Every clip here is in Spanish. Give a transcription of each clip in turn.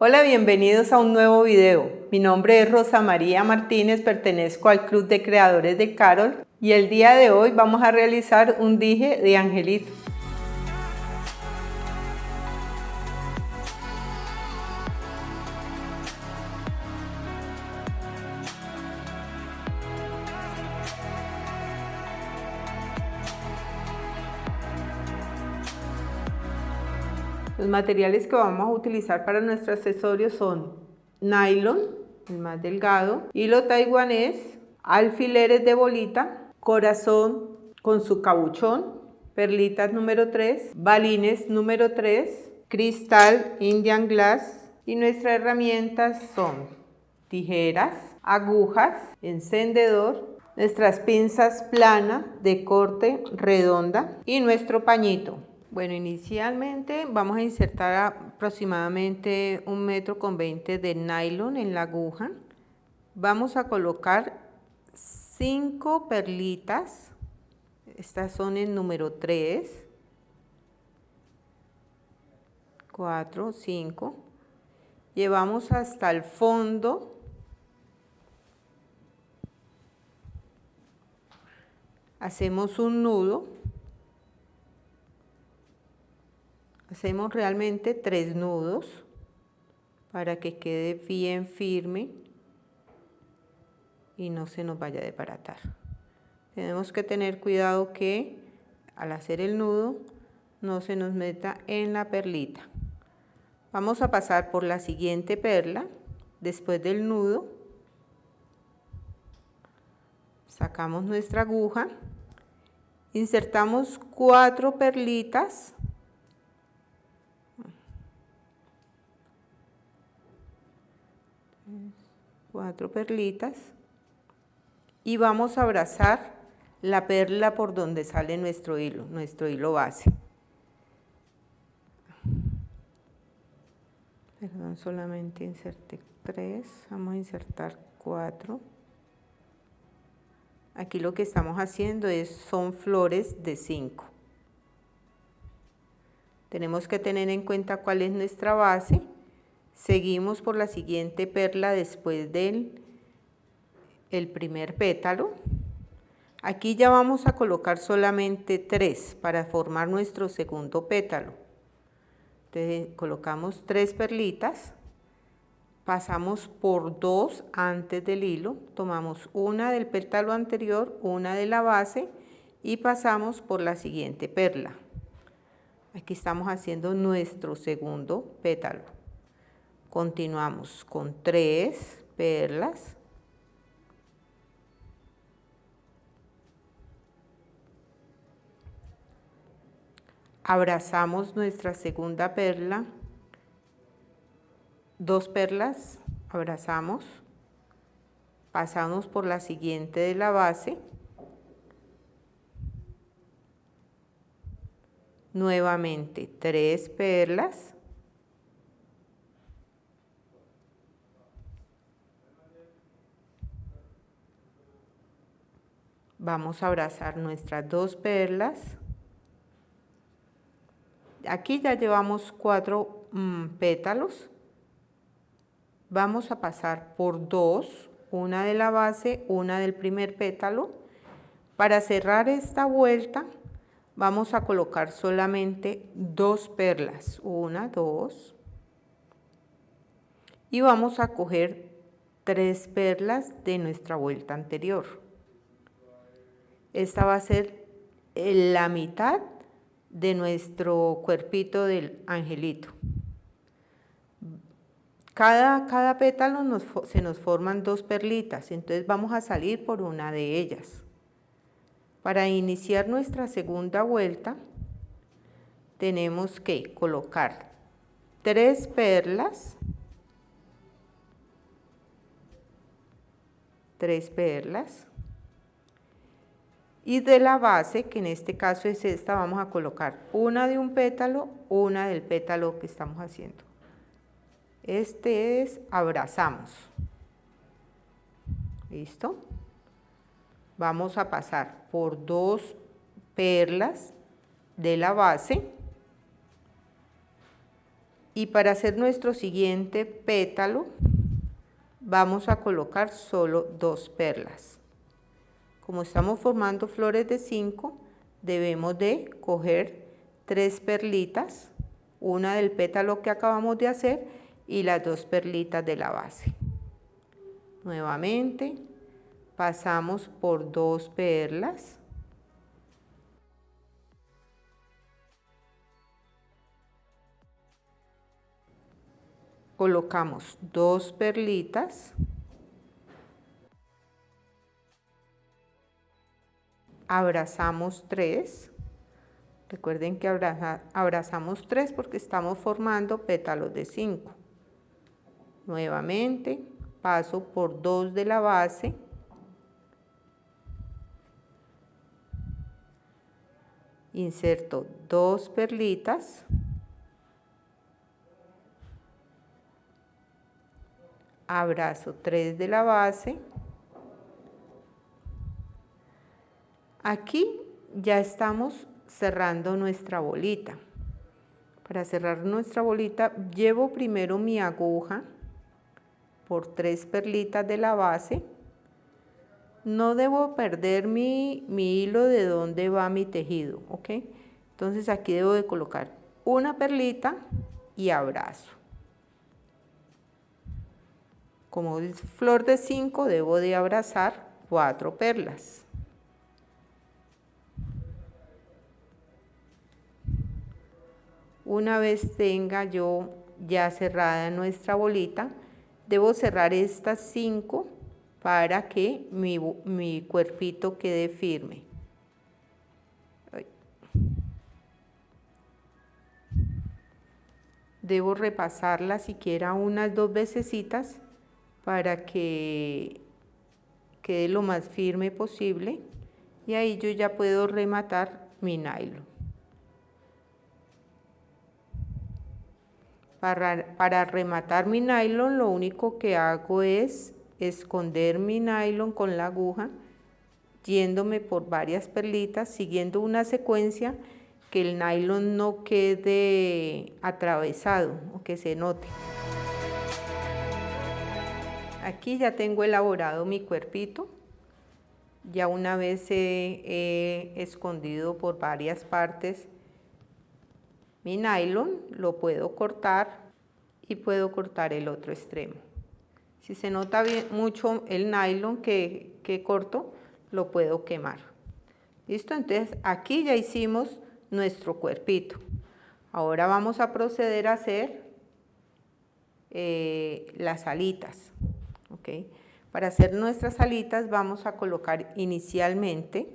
Hola, bienvenidos a un nuevo video. Mi nombre es Rosa María Martínez, pertenezco al Club de Creadores de Carol y el día de hoy vamos a realizar un dije de angelito. Materiales que vamos a utilizar para nuestro accesorio son nylon, el más delgado, hilo taiwanés, alfileres de bolita, corazón con su cabuchón, perlitas número 3, balines número 3, cristal Indian Glass y nuestras herramientas son tijeras, agujas, encendedor, nuestras pinzas plana de corte redonda y nuestro pañito. Bueno, inicialmente vamos a insertar aproximadamente un metro con 20 de nylon en la aguja. Vamos a colocar cinco perlitas. Estas son el número 3, 4, 5. Llevamos hasta el fondo. Hacemos un nudo hacemos realmente tres nudos para que quede bien firme y no se nos vaya a desbaratar. Tenemos que tener cuidado que al hacer el nudo no se nos meta en la perlita. Vamos a pasar por la siguiente perla después del nudo. Sacamos nuestra aguja, insertamos cuatro perlitas perlitas y vamos a abrazar la perla por donde sale nuestro hilo, nuestro hilo base. Perdón, solamente inserté tres, vamos a insertar cuatro. Aquí lo que estamos haciendo es, son flores de cinco. Tenemos que tener en cuenta cuál es nuestra base Seguimos por la siguiente perla después del el primer pétalo. Aquí ya vamos a colocar solamente tres para formar nuestro segundo pétalo. Entonces colocamos tres perlitas, pasamos por dos antes del hilo, tomamos una del pétalo anterior, una de la base y pasamos por la siguiente perla. Aquí estamos haciendo nuestro segundo pétalo. Continuamos con tres perlas. Abrazamos nuestra segunda perla. Dos perlas, abrazamos. Pasamos por la siguiente de la base. Nuevamente tres perlas. Vamos a abrazar nuestras dos perlas. Aquí ya llevamos cuatro mm, pétalos. Vamos a pasar por dos una de la base una del primer pétalo. Para cerrar esta vuelta vamos a colocar solamente dos perlas una dos. Y vamos a coger tres perlas de nuestra vuelta anterior esta va a ser eh, la mitad de nuestro cuerpito del angelito. Cada, cada pétalo se nos forman dos perlitas, entonces vamos a salir por una de ellas. Para iniciar nuestra segunda vuelta, tenemos que colocar tres perlas, tres perlas, y de la base, que en este caso es esta, vamos a colocar una de un pétalo, una del pétalo que estamos haciendo. Este es abrazamos. ¿Listo? Vamos a pasar por dos perlas de la base Y para hacer nuestro siguiente pétalo, vamos a colocar solo dos perlas. Como estamos formando flores de 5, debemos de coger tres perlitas, una del pétalo que acabamos de hacer y las dos perlitas de la base. Nuevamente pasamos por dos perlas colocamos dos perlitas abrazamos tres. Recuerden que abrazamos tres porque estamos formando pétalos de cinco. Nuevamente paso por dos de la base. Inserto dos perlitas. Abrazo 3 de la base. Aquí ya estamos cerrando nuestra bolita. Para cerrar nuestra bolita llevo primero mi aguja por tres perlitas de la base. No debo perder mi, mi hilo de donde va mi tejido, ¿ok? Entonces aquí debo de colocar una perlita y abrazo. Como es flor de 5, debo de abrazar cuatro perlas. Una vez tenga yo ya cerrada nuestra bolita, debo cerrar estas cinco para que mi, mi cuerpito quede firme. Debo repasarla siquiera unas dos vecesitas para que quede lo más firme posible y ahí yo ya puedo rematar mi nylon. Para, rematar mi nylon lo único que hago es esconder mi nylon con la aguja yéndome por varias perlitas, siguiendo una secuencia que el nylon no quede atravesado o que se note. Aquí ya tengo elaborado mi cuerpito. Ya una vez he, escondido por varias partes mi nylon, lo puedo cortar y puedo cortar el otro extremo. Si se nota bien, mucho el nylon que, que corto, lo puedo quemar. ¿Listo? Entonces aquí ya hicimos nuestro cuerpito. Ahora vamos a proceder a hacer eh, las alitas. Para hacer nuestras alitas vamos a colocar inicialmente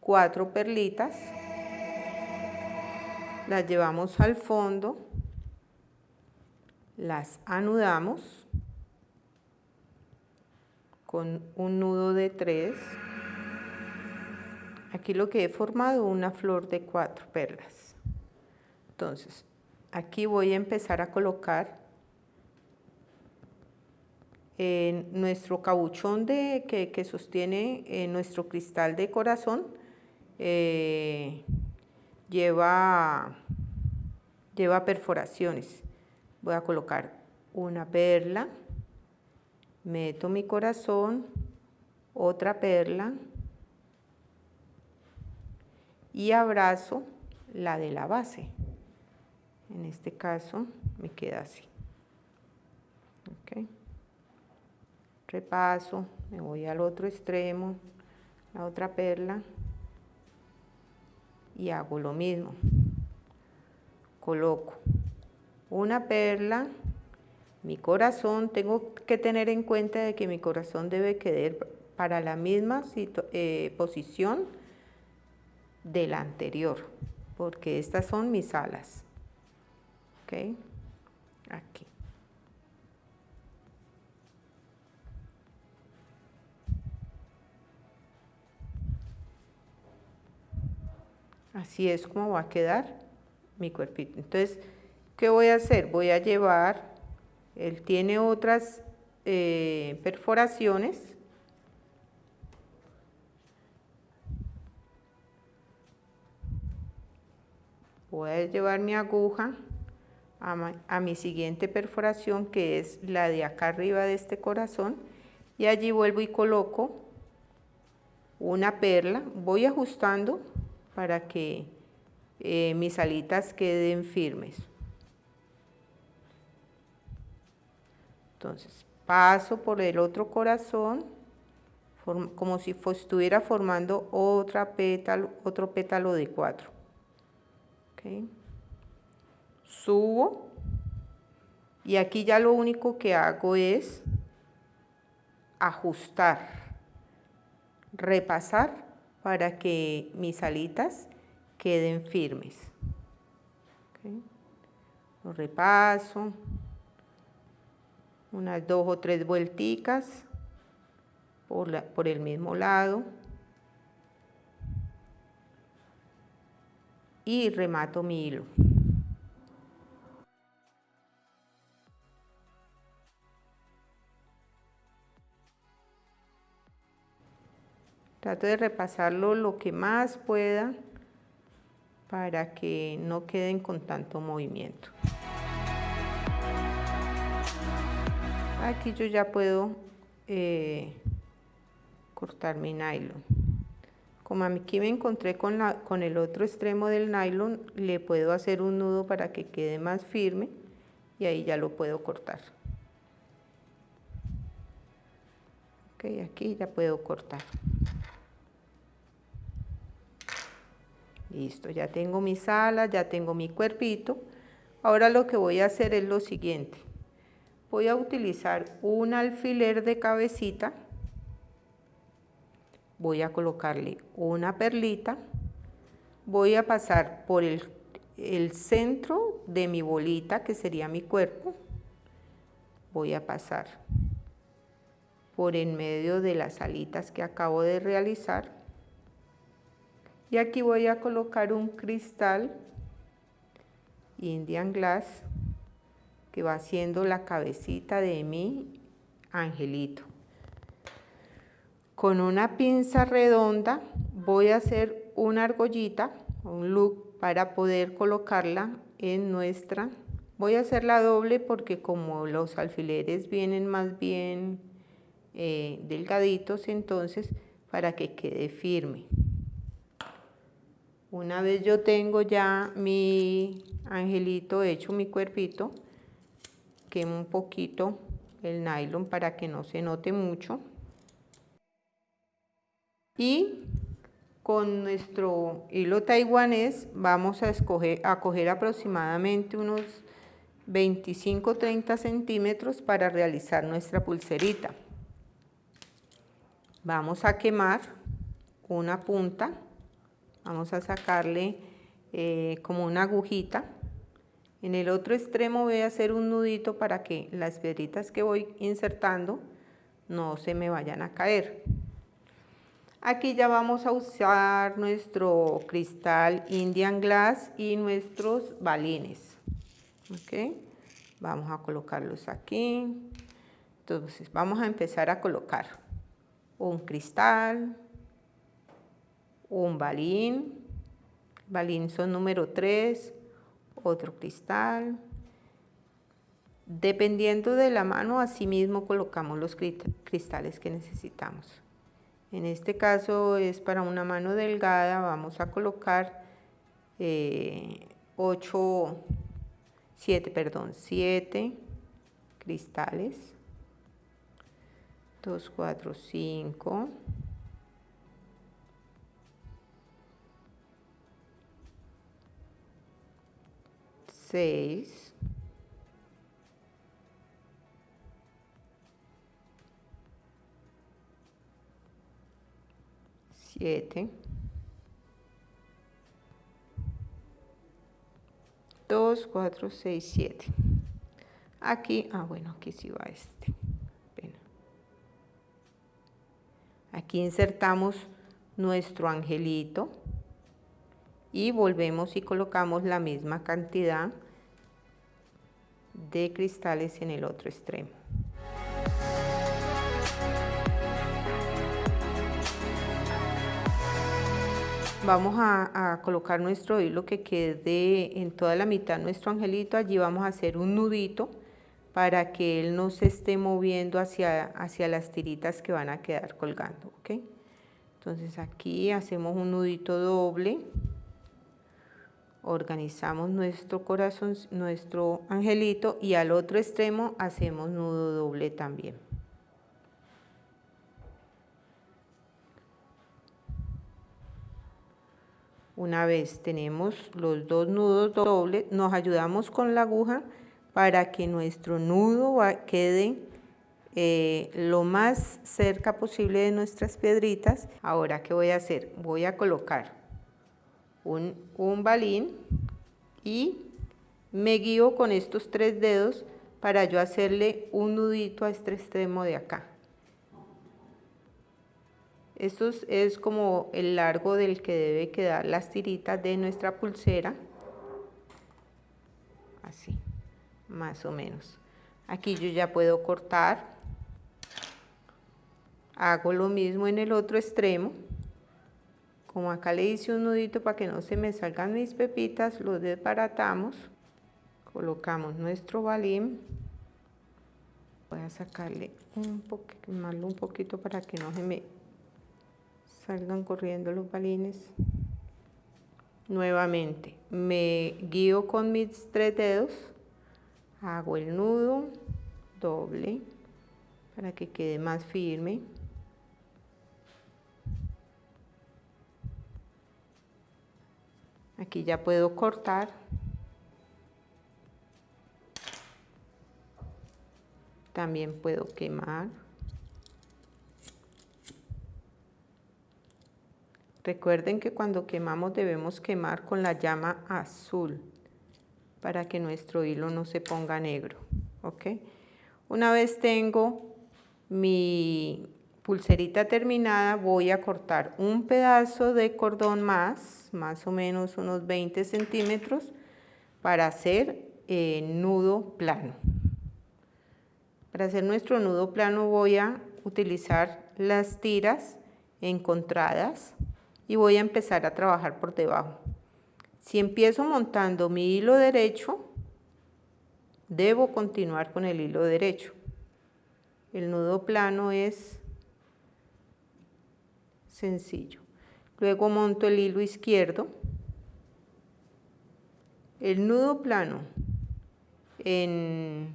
cuatro perlitas, las llevamos al fondo, las anudamos con un nudo de tres. Aquí lo que he formado una flor de cuatro perlas. Entonces, aquí voy a empezar a colocar nuestro cabuchón de, que, sostiene eh, nuestro cristal de corazón eh, lleva, lleva perforaciones. Voy a colocar una perla, meto mi corazón, otra perla y abrazo la de la base. En este caso me queda así. Okay repaso, me voy al otro extremo, la otra perla y hago lo mismo. Coloco una perla, mi corazón, tengo que tener en cuenta de que mi corazón debe quedar para la misma eh, posición de la anterior, porque estas son mis alas. ¿Ok? Aquí. Así es como va a quedar mi cuerpito. Entonces, ¿qué voy a hacer? Voy a llevar, él tiene otras eh, perforaciones. voy a llevar mi aguja a, mi siguiente perforación que es la de acá arriba de este corazón y allí vuelvo y coloco una perla voy ajustando para que eh, mis alitas queden firmes. Entonces paso por el otro corazón como si estuviera formando otra pétalo, otro pétalo de cuatro. Subo. Y aquí ya lo único que hago es ajustar, repasar para que mis alitas queden firmes. Lo repaso, unas dos o tres vuelticas por, por el mismo lado y remato mi hilo. Trato de repasarlo lo que más pueda para que no queden con tanto movimiento. Aquí yo ya puedo eh, cortar mi nylon. Como aquí me encontré con, la, con el otro extremo del nylon, le puedo hacer un nudo para que quede más firme y ahí ya lo puedo cortar. Ok, aquí ya puedo cortar. Listo, ya tengo mis alas, ya tengo mi cuerpito. Ahora lo que voy a hacer es lo siguiente. Voy a utilizar un alfiler de cabecita. Voy a colocarle una perlita. Voy a pasar por el, el centro de mi bolita, que sería mi cuerpo. Voy a pasar por en medio de las alitas que acabo de realizar y aquí voy a colocar un cristal Indian Glass que va haciendo la cabecita de mi angelito. Con una pinza redonda voy a hacer una argollita, un look para poder colocarla en nuestra. Voy a hacerla doble porque como los alfileres vienen más bien eh, delgaditos, entonces para que quede firme. Una vez yo tengo ya mi angelito hecho, mi cuerpito, quemo un poquito el nylon para que no se note mucho. Y con nuestro hilo taiwanés vamos a, escoger, a coger aproximadamente unos 25-30 centímetros para realizar nuestra pulserita. Vamos a quemar una punta vamos a sacarle eh, como una agujita. En el otro extremo voy a hacer un nudito para que las piedritas que voy insertando no se me vayan a caer. Aquí ya vamos a usar nuestro cristal Indian Glass y nuestros balines. Vamos a colocarlos aquí. Entonces vamos a empezar a colocar un cristal un balín, balín son número 3, otro cristal. Dependiendo de la mano, así mismo colocamos los cristales que necesitamos. En este caso es para una mano delgada, vamos a colocar 8, eh, 7, perdón, 7 cristales. 2, 4, 5. 6, siete, dos, cuatro, seis, siete. Aquí, ah bueno, aquí sí va este. Aquí insertamos nuestro angelito y volvemos y colocamos la misma cantidad de cristales en el otro extremo. vamos a, colocar nuestro hilo que quede en toda la mitad nuestro angelito, allí vamos a hacer un nudito para que él no se esté moviendo hacia, hacia las tiritas que van a quedar colgando, ¿ok? Entonces aquí hacemos un nudito doble, organizamos nuestro corazón, nuestro angelito y al otro extremo hacemos nudo doble también. Una vez tenemos los dos nudos dobles, nos ayudamos con la aguja para que nuestro nudo quede eh, lo más cerca posible de nuestras piedritas. Ahora, ¿qué voy a hacer? Voy a colocar un, balín y me guío con estos tres dedos para yo hacerle un nudito a este extremo de acá. Esto es como el largo del que debe quedar las tiritas de nuestra pulsera. Así, más o menos. Aquí yo ya puedo cortar. Hago lo mismo en el otro extremo. Como acá le hice un nudito para que no se me salgan mis pepitas, lo desbaratamos. Colocamos nuestro balín. Voy a sacarle un poquito, un poquito para que no se me salgan corriendo los balines. Nuevamente, me guío con mis tres dedos, hago el nudo doble para que quede más firme. Aquí ya puedo cortar. También puedo quemar. Recuerden que cuando quemamos debemos quemar con la llama azul para que nuestro hilo no se ponga negro. ¿ok? Una vez tengo mi pulserita terminada, voy a cortar un pedazo de cordón más, más o menos unos 20 centímetros, para hacer eh, nudo plano. Para hacer nuestro nudo plano voy a utilizar las tiras encontradas y voy a empezar a trabajar por debajo. Si empiezo montando mi hilo derecho, debo continuar con el hilo derecho. El nudo plano es sencillo. Luego monto el hilo izquierdo. El nudo plano en,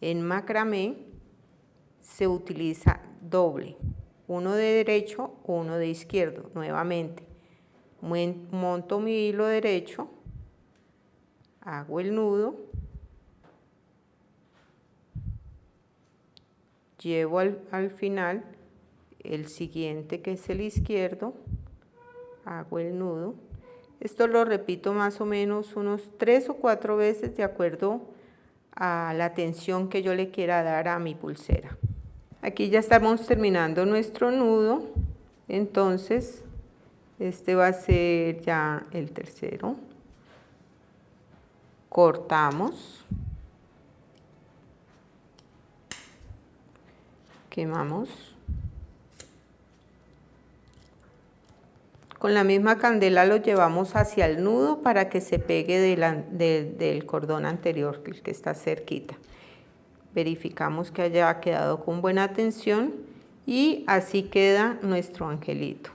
en macramé se utiliza doble uno de derecho, uno de izquierdo, nuevamente. Monto mi hilo derecho, hago el nudo, llevo al, al final el siguiente que es el izquierdo, hago el nudo. Esto lo repito más o menos unos tres o cuatro veces de acuerdo a la tensión que yo le quiera dar a mi pulsera. Aquí ya estamos terminando nuestro nudo, entonces este va a ser ya el tercero. Cortamos. Quemamos. Con la misma candela lo llevamos hacia el nudo para que se pegue del cordón anterior, el que está cerquita verificamos que haya quedado con buena tensión y así queda nuestro angelito.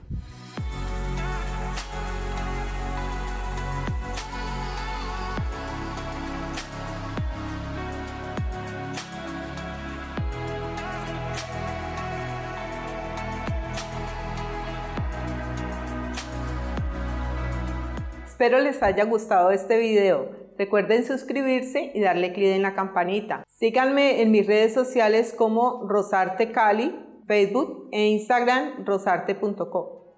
Espero les haya gustado este video. Recuerden suscribirse y darle clic en la campanita. Síganme en mis redes sociales como Rosarte Cali, Facebook e Instagram rosarte.co.